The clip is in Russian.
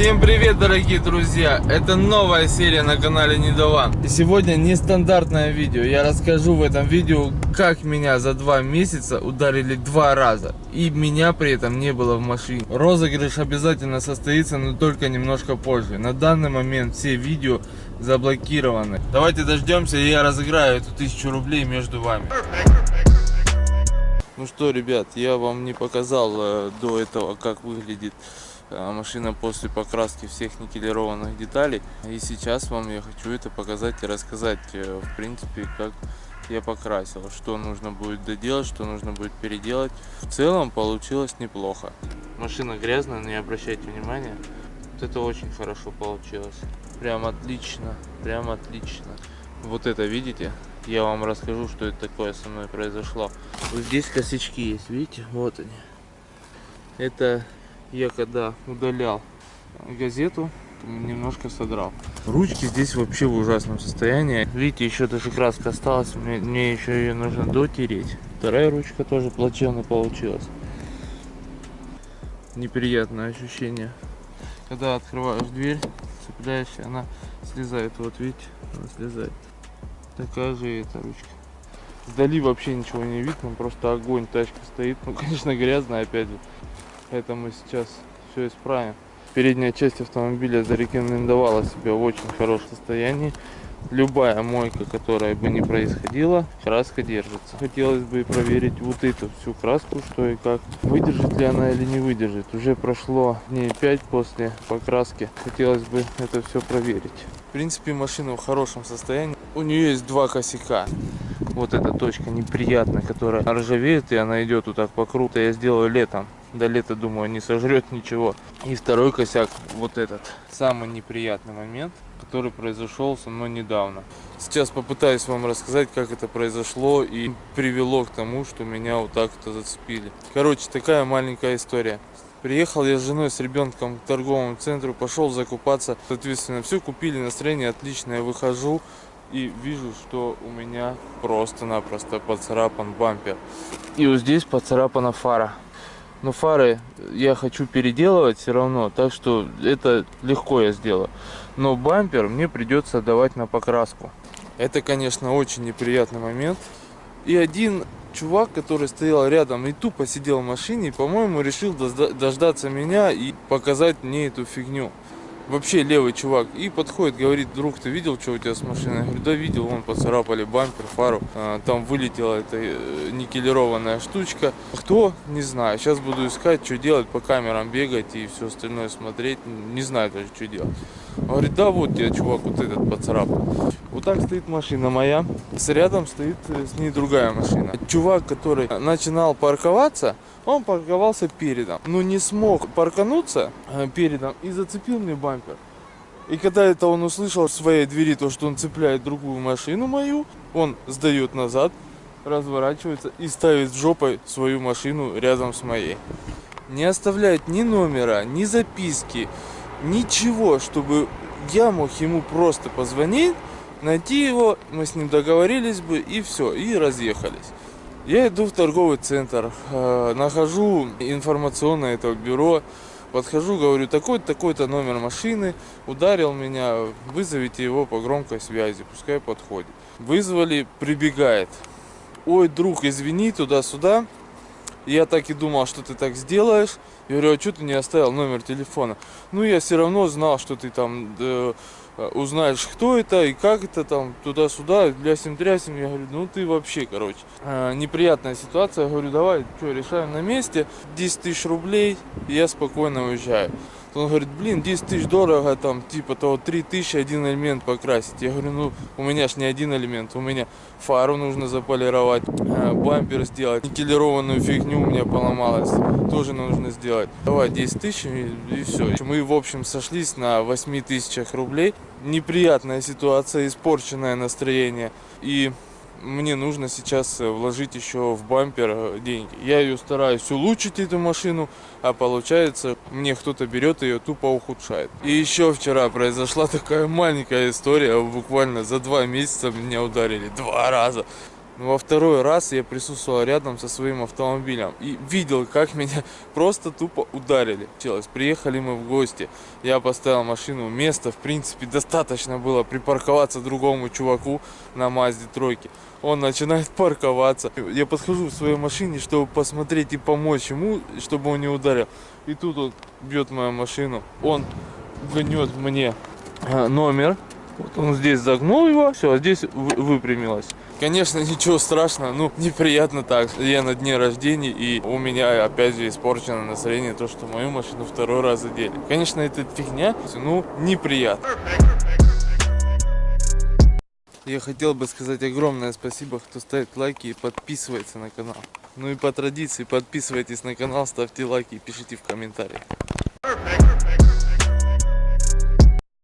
Всем привет, дорогие друзья! Это новая серия на канале Недован. И сегодня нестандартное видео. Я расскажу в этом видео, как меня за два месяца ударили два раза. И меня при этом не было в машине. Розыгрыш обязательно состоится, но только немножко позже. На данный момент все видео заблокированы. Давайте дождемся, и я разыграю эту тысячу рублей между вами. Ну что, ребят, я вам не показал э, до этого, как выглядит машина после покраски всех никелированных деталей. И сейчас вам я хочу это показать и рассказать, э, в принципе, как я покрасил, что нужно будет доделать, что нужно будет переделать. В целом получилось неплохо. Машина грязная, но не обращайте внимания. Вот это очень хорошо получилось. Прям отлично, прям отлично. Вот это видите? я вам расскажу, что это такое со мной произошло. Вот здесь косячки есть, видите? Вот они. Это я когда удалял газету, немножко содрал. Ручки здесь вообще в ужасном состоянии. Видите, еще даже краска осталась, мне, мне еще ее нужно дотереть. Вторая ручка тоже плачевно получилась. Неприятное ощущение. Когда открываешь дверь, цепляешься, она слезает. Вот видите, она слезает. Такая же эта ручка. Вдали вообще ничего не видно, просто огонь, тачка стоит. Ну, конечно, грязная опять же. Поэтому сейчас все исправим. Передняя часть автомобиля зарекомендовала себя в очень хорошем состоянии. Любая мойка, которая бы не происходила, краска держится. Хотелось бы проверить вот эту всю краску, что и как. Выдержит ли она или не выдержит. Уже прошло дней 5 после покраски. Хотелось бы это все проверить. В принципе, машина в хорошем состоянии. У нее есть два косяка. Вот эта точка неприятная, которая ржавеет, и она идет вот так по кругу. Я сделаю летом. До лета, думаю, не сожрет ничего. И второй косяк, вот этот. Самый неприятный момент, который произошел со мной недавно. Сейчас попытаюсь вам рассказать, как это произошло и привело к тому, что меня вот так-то зацепили. Короче, такая маленькая история. Приехал я с женой, с ребенком к торговому центру, пошел закупаться. Соответственно, все купили, настроение отличное. Выхожу и вижу, что у меня просто-напросто поцарапан бампер. И вот здесь поцарапана фара. Но фары я хочу переделывать все равно, так что это легко я сделаю. Но бампер мне придется давать на покраску. Это, конечно, очень неприятный момент. И один чувак, который стоял рядом и тупо сидел в машине, по-моему, решил дождаться меня и показать мне эту фигню. Вообще левый чувак. И подходит, говорит, друг, ты видел, что у тебя с машиной? Я говорю, да видел, вон поцарапали бампер, фару. А, там вылетела эта э, никелированная штучка. Кто? Не знаю. Сейчас буду искать, что делать, по камерам бегать и все остальное смотреть. Не знаю даже, что делать. Говорит, да вот тебе, чувак, вот этот поцарапал. Вот так стоит машина моя. С рядом стоит э, с ней другая машина. Чувак, который начинал парковаться, он парковался передом. Но не смог паркануться э, передом и зацепил мне бампер. И когда это он услышал в своей двери, то, что он цепляет другую машину мою, он сдает назад, разворачивается и ставит жопой свою машину рядом с моей. Не оставляет ни номера, ни записки, ничего, чтобы я мог ему просто позвонить, найти его, мы с ним договорились бы и все, и разъехались. Я иду в торговый центр, э, нахожу информационное это бюро, подхожу, говорю, такой-то, такой-то номер машины, ударил меня, вызовите его по громкой связи, пускай подходит. Вызвали, прибегает. Ой, друг, извини, туда-сюда. Я так и думал, что ты так сделаешь. Я говорю, а что ты не оставил номер телефона? Ну, я все равно знал, что ты там э, узнаешь, кто это и как это там, туда-сюда, лясим-трясим. Я говорю, ну ты вообще, короче. Э, неприятная ситуация. Я говорю, давай, что, решаем на месте. 10 тысяч рублей, и я спокойно уезжаю. Он говорит, блин, 10 тысяч дорого, там, типа того, 3 тысячи один элемент покрасить. Я говорю, ну, у меня ж не один элемент, у меня фару нужно заполировать, э, бампер сделать, никелированную фигню у меня поломалась, тоже нужно сделать. Давай 10 тысяч и, и все. Мы, в общем, сошлись на 8 тысячах рублей. Неприятная ситуация, испорченное настроение. И мне нужно сейчас э, вложить еще в бампер э, деньги. Я ее стараюсь улучшить, эту машину, а получается, мне кто-то берет ее тупо ухудшает. И еще вчера произошла такая маленькая история, буквально за два месяца меня ударили два раза. Но во второй раз я присутствовал рядом со своим автомобилем и видел, как меня просто тупо ударили. Приехали мы в гости, я поставил машину, места в принципе достаточно было припарковаться другому чуваку на Мазде тройке. Он начинает парковаться. Я подхожу в своей машине, чтобы посмотреть и помочь ему, чтобы он не ударил. И тут он бьет мою машину. Он гнет мне а, номер. Вот он здесь загнул его, все, а здесь вы- выпрямилось. Конечно, ничего страшного, ну, неприятно так. Я на дне рождения, и у меня опять же испорчено настроение, то, что мою машину второй раз задели. Конечно, это фигня, ну, неприятно. Я хотел бы сказать огромное спасибо, кто ставит лайки и подписывается на канал. Ну и по традиции подписывайтесь на канал, ставьте лайки и пишите в комментариях.